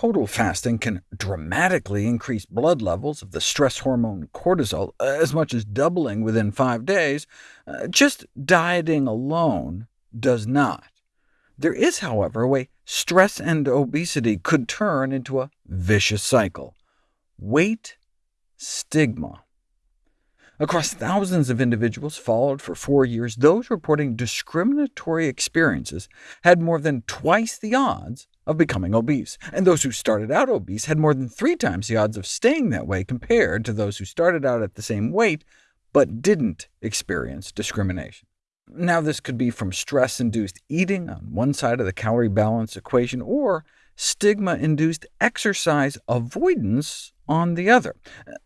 total fasting can dramatically increase blood levels of the stress hormone cortisol, as much as doubling within five days, uh, just dieting alone does not. There is, however, a way stress and obesity could turn into a vicious cycle. Weight stigma. Across thousands of individuals followed for four years, those reporting discriminatory experiences had more than twice the odds of becoming obese, and those who started out obese had more than three times the odds of staying that way compared to those who started out at the same weight but didn't experience discrimination. Now, this could be from stress-induced eating on one side of the calorie balance equation, or stigma-induced exercise avoidance on the other.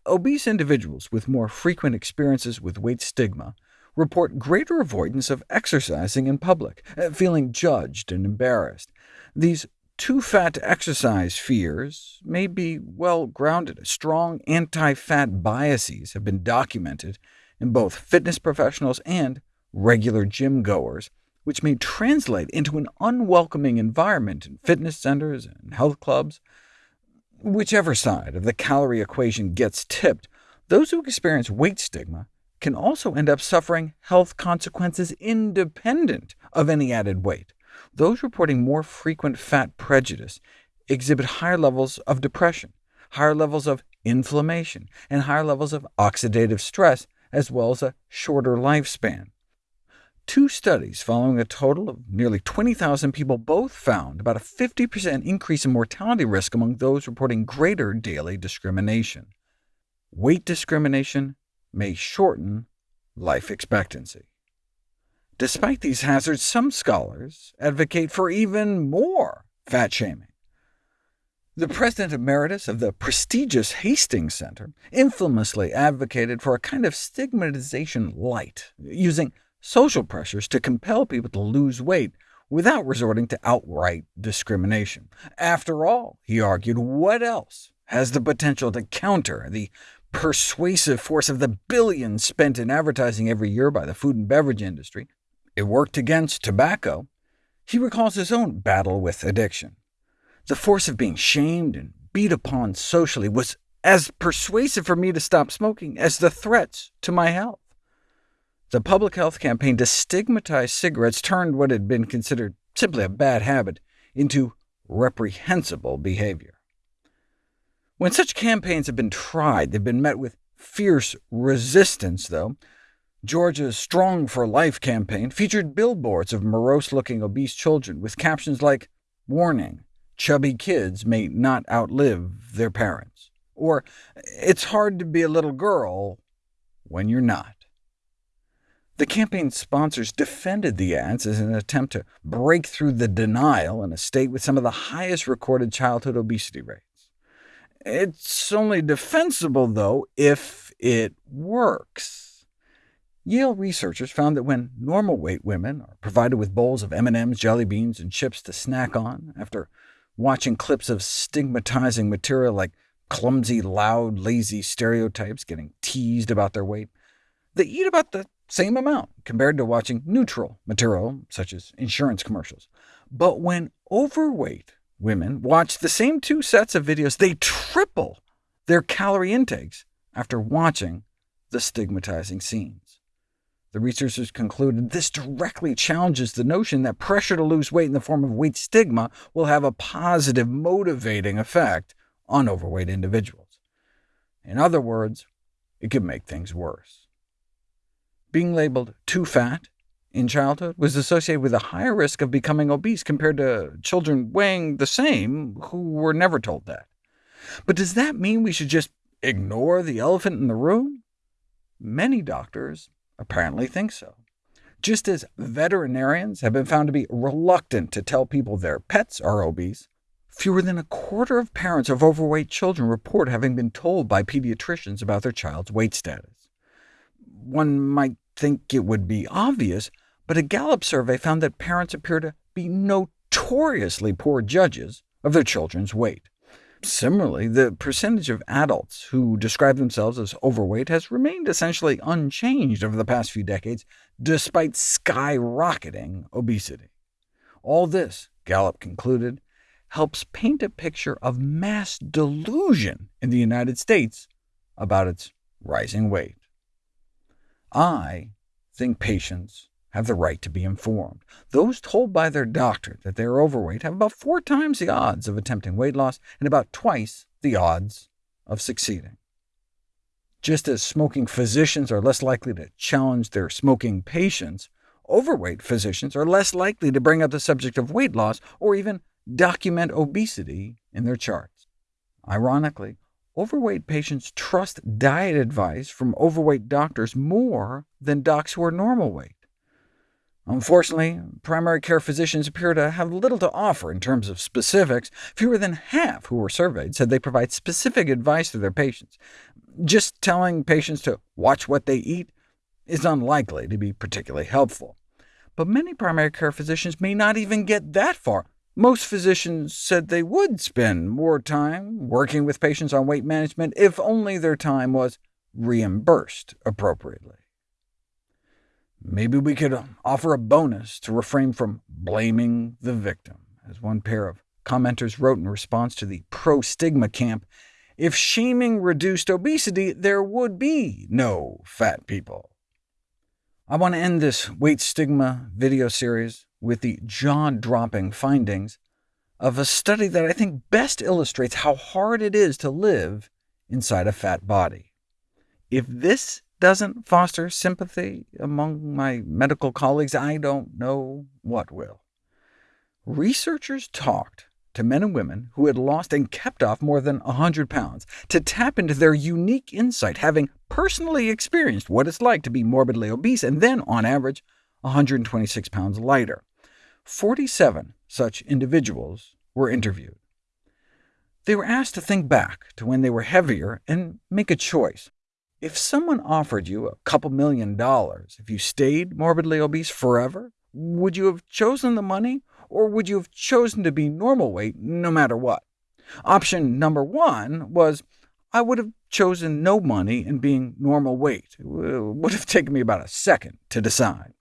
Obese individuals with more frequent experiences with weight stigma report greater avoidance of exercising in public, feeling judged and embarrassed. These too fat to exercise fears may be well grounded. Strong anti-fat biases have been documented in both fitness professionals and regular gym goers, which may translate into an unwelcoming environment in fitness centers and health clubs. Whichever side of the calorie equation gets tipped, those who experience weight stigma can also end up suffering health consequences independent of any added weight. Those reporting more frequent fat prejudice exhibit higher levels of depression, higher levels of inflammation, and higher levels of oxidative stress, as well as a shorter lifespan. Two studies following a total of nearly 20,000 people both found about a 50% increase in mortality risk among those reporting greater daily discrimination. Weight discrimination may shorten life expectancy. Despite these hazards, some scholars advocate for even more fat shaming. The president emeritus of the prestigious Hastings Center infamously advocated for a kind of stigmatization light, using social pressures to compel people to lose weight without resorting to outright discrimination. After all, he argued, what else has the potential to counter the persuasive force of the billions spent in advertising every year by the food and beverage industry? It worked against tobacco. He recalls his own battle with addiction. The force of being shamed and beat upon socially was as persuasive for me to stop smoking as the threats to my health. The public health campaign to stigmatize cigarettes turned what had been considered simply a bad habit into reprehensible behavior. When such campaigns have been tried, they've been met with fierce resistance, though. Georgia's Strong for Life campaign featured billboards of morose-looking obese children with captions like, Warning, chubby kids may not outlive their parents, or It's hard to be a little girl when you're not. The campaign sponsors defended the ads as an attempt to break through the denial in a state with some of the highest recorded childhood obesity rates. It's only defensible, though, if it works. Yale researchers found that when normal-weight women are provided with bowls of M&Ms, jelly beans, and chips to snack on, after watching clips of stigmatizing material like clumsy, loud, lazy stereotypes getting teased about their weight, they eat about the same amount compared to watching neutral material, such as insurance commercials. But when overweight women watch the same two sets of videos, they triple their calorie intakes after watching the stigmatizing scenes. The researchers concluded this directly challenges the notion that pressure to lose weight in the form of weight stigma will have a positive motivating effect on overweight individuals. In other words, it could make things worse being labeled too fat in childhood was associated with a higher risk of becoming obese compared to children weighing the same who were never told that. But does that mean we should just ignore the elephant in the room? Many doctors apparently think so. Just as veterinarians have been found to be reluctant to tell people their pets are obese, fewer than a quarter of parents of overweight children report having been told by pediatricians about their child's weight status. One might think it would be obvious, but a Gallup survey found that parents appear to be notoriously poor judges of their children's weight. Similarly, the percentage of adults who describe themselves as overweight has remained essentially unchanged over the past few decades, despite skyrocketing obesity. All this, Gallup concluded, helps paint a picture of mass delusion in the United States about its rising weight. I think patients have the right to be informed. Those told by their doctor that they are overweight have about four times the odds of attempting weight loss, and about twice the odds of succeeding. Just as smoking physicians are less likely to challenge their smoking patients, overweight physicians are less likely to bring up the subject of weight loss or even document obesity in their charts. Ironically, overweight patients trust diet advice from overweight doctors more than docs who are normal weight. Unfortunately, primary care physicians appear to have little to offer in terms of specifics. Fewer than half who were surveyed said they provide specific advice to their patients. Just telling patients to watch what they eat is unlikely to be particularly helpful. But many primary care physicians may not even get that far. Most physicians said they would spend more time working with patients on weight management if only their time was reimbursed appropriately. Maybe we could um, offer a bonus to refrain from blaming the victim, as one pair of commenters wrote in response to the pro-stigma camp, if shaming reduced obesity, there would be no fat people. I want to end this weight stigma video series with the jaw-dropping findings of a study that I think best illustrates how hard it is to live inside a fat body. If this doesn't foster sympathy among my medical colleagues, I don't know what will. Researchers talked to men and women who had lost and kept off more than 100 pounds to tap into their unique insight, having personally experienced what it's like to be morbidly obese and then, on average, 126 pounds lighter. 47 such individuals were interviewed. They were asked to think back to when they were heavier and make a choice. If someone offered you a couple million dollars if you stayed morbidly obese forever, would you have chosen the money, or would you have chosen to be normal weight no matter what? Option number one was, I would have chosen no money and being normal weight. It would have taken me about a second to decide.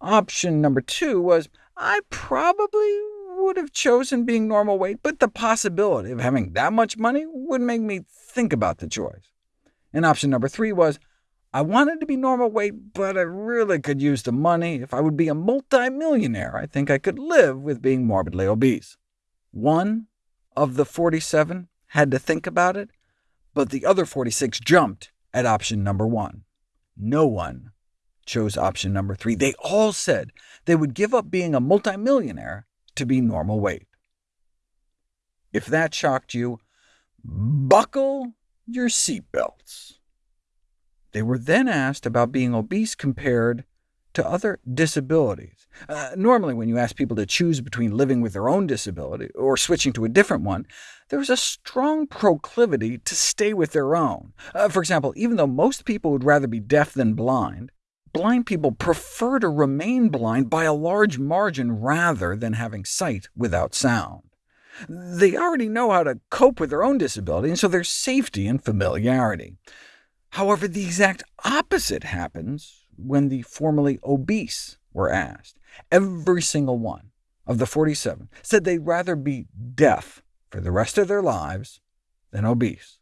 Option number two was, I probably would have chosen being normal weight, but the possibility of having that much money would make me think about the choice. And option number three was, I wanted to be normal weight, but I really could use the money. If I would be a multimillionaire, I think I could live with being morbidly obese. One of the 47 had to think about it, but the other 46 jumped at option number one. No one chose option number three. They all said they would give up being a multimillionaire to be normal weight. If that shocked you, buckle your seatbelts. They were then asked about being obese compared to other disabilities. Uh, normally, when you ask people to choose between living with their own disability or switching to a different one, there is a strong proclivity to stay with their own. Uh, for example, even though most people would rather be deaf than blind, blind people prefer to remain blind by a large margin rather than having sight without sound. They already know how to cope with their own disability, and so there's safety in familiarity. However, the exact opposite happens when the formerly obese were asked. Every single one of the 47 said they'd rather be deaf for the rest of their lives than obese.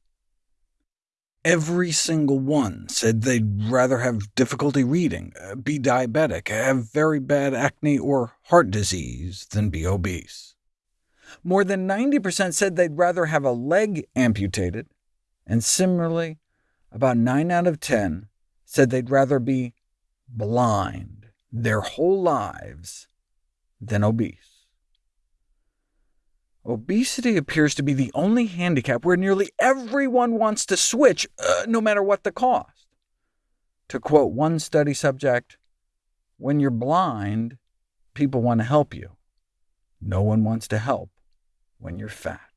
Every single one said they'd rather have difficulty reading, uh, be diabetic, have very bad acne or heart disease, than be obese. More than 90% said they'd rather have a leg amputated, and similarly, about 9 out of 10 said they'd rather be blind their whole lives than obese. Obesity appears to be the only handicap where nearly everyone wants to switch, uh, no matter what the cost. To quote one study subject, when you're blind, people want to help you. No one wants to help when you're fat.